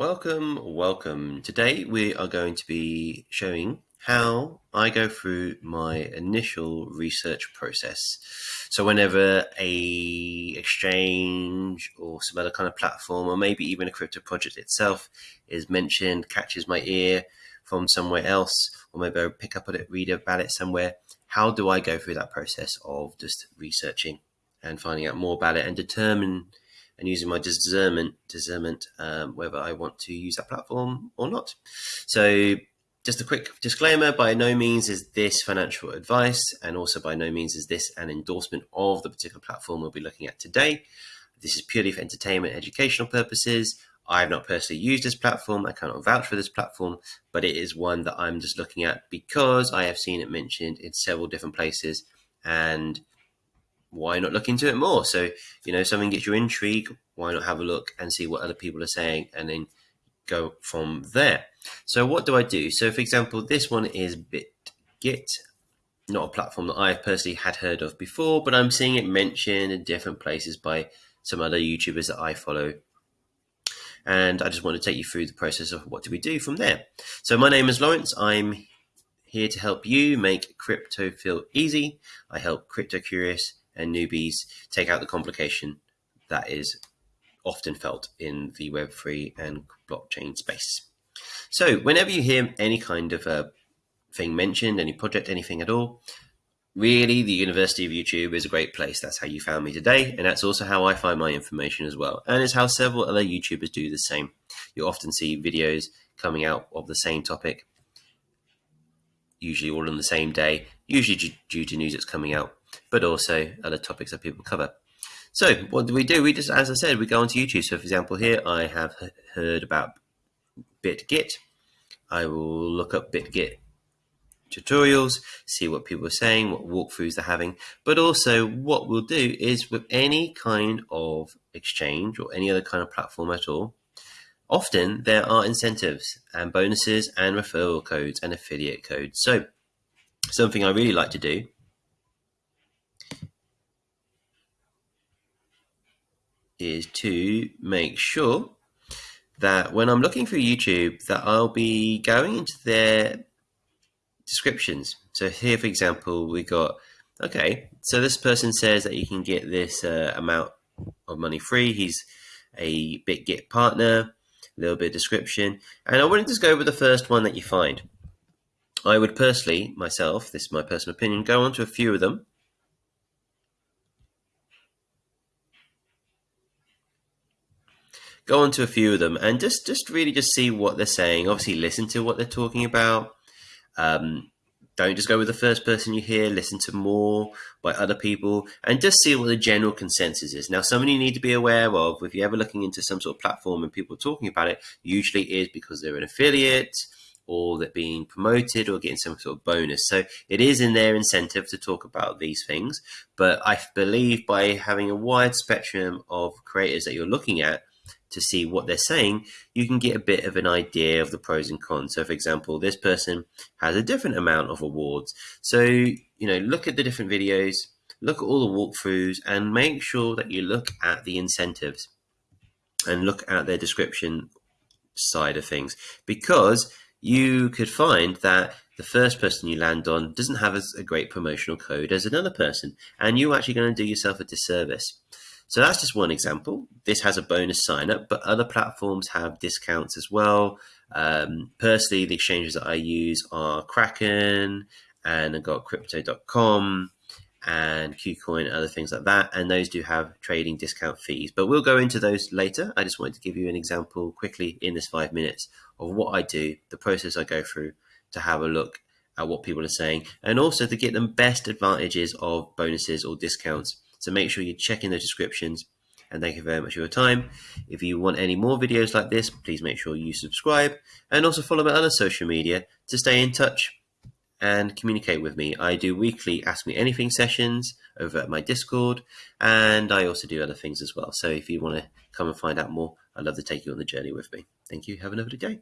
Welcome, welcome. Today we are going to be showing how I go through my initial research process. So whenever a exchange or some other kind of platform or maybe even a crypto project itself is mentioned, catches my ear from somewhere else, or maybe I pick up on it, read about it somewhere, how do I go through that process of just researching and finding out more about it and determine and using my discernment, discernment um, whether I want to use that platform or not. So just a quick disclaimer, by no means is this financial advice, and also by no means is this an endorsement of the particular platform we'll be looking at today. This is purely for entertainment, educational purposes. I have not personally used this platform. I cannot vouch for this platform, but it is one that I'm just looking at because I have seen it mentioned in several different places and why not look into it more? So, you know, something gets your intrigue, why not have a look and see what other people are saying and then go from there. So what do I do? So for example, this one is Bitget, not a platform that I've personally had heard of before, but I'm seeing it mentioned in different places by some other YouTubers that I follow. And I just want to take you through the process of what do we do from there. So my name is Lawrence. I'm here to help you make crypto feel easy. I help crypto curious and newbies take out the complication that is often felt in the Web3 and blockchain space. So whenever you hear any kind of a thing mentioned, any project, anything at all, really the University of YouTube is a great place. That's how you found me today. And that's also how I find my information as well. And it's how several other YouTubers do the same. You often see videos coming out of the same topic, usually all on the same day, usually due to news that's coming out but also other topics that people cover. So what do we do? We just, as I said, we go onto YouTube. So for example, here I have heard about Bitget. I will look up Bitget tutorials, see what people are saying, what walkthroughs they're having, but also what we'll do is with any kind of exchange or any other kind of platform at all, often there are incentives and bonuses and referral codes and affiliate codes. So something I really like to do is to make sure that when I'm looking for YouTube that I'll be going into their descriptions. So here, for example, we got, okay, so this person says that you can get this uh, amount of money free. He's a Bitget partner, a little bit of description. And I wouldn't just go with the first one that you find. I would personally, myself, this is my personal opinion, go on to a few of them go on to a few of them and just just really just see what they're saying. Obviously, listen to what they're talking about. Um, don't just go with the first person you hear. Listen to more by other people and just see what the general consensus is. Now, something you need to be aware of if you're ever looking into some sort of platform and people are talking about it, usually is because they're an affiliate or they're being promoted or getting some sort of bonus. So it is in their incentive to talk about these things. But I believe by having a wide spectrum of creators that you're looking at, to see what they're saying, you can get a bit of an idea of the pros and cons. So, for example, this person has a different amount of awards. So, you know, look at the different videos, look at all the walkthroughs, and make sure that you look at the incentives and look at their description side of things because you could find that the first person you land on doesn't have as a great promotional code as another person, and you're actually going to do yourself a disservice. So that's just one example. This has a bonus sign up, but other platforms have discounts as well. Um, personally, the exchanges that I use are Kraken and I've got crypto.com and KuCoin and other things like that. And those do have trading discount fees, but we'll go into those later. I just wanted to give you an example quickly in this five minutes of what I do, the process I go through to have a look at what people are saying, and also to get them best advantages of bonuses or discounts so make sure you're checking the descriptions and thank you very much for your time. If you want any more videos like this, please make sure you subscribe and also follow my other social media to stay in touch and communicate with me. I do weekly Ask Me Anything sessions over at my Discord, and I also do other things as well. So if you want to come and find out more, I'd love to take you on the journey with me. Thank you. Have another day.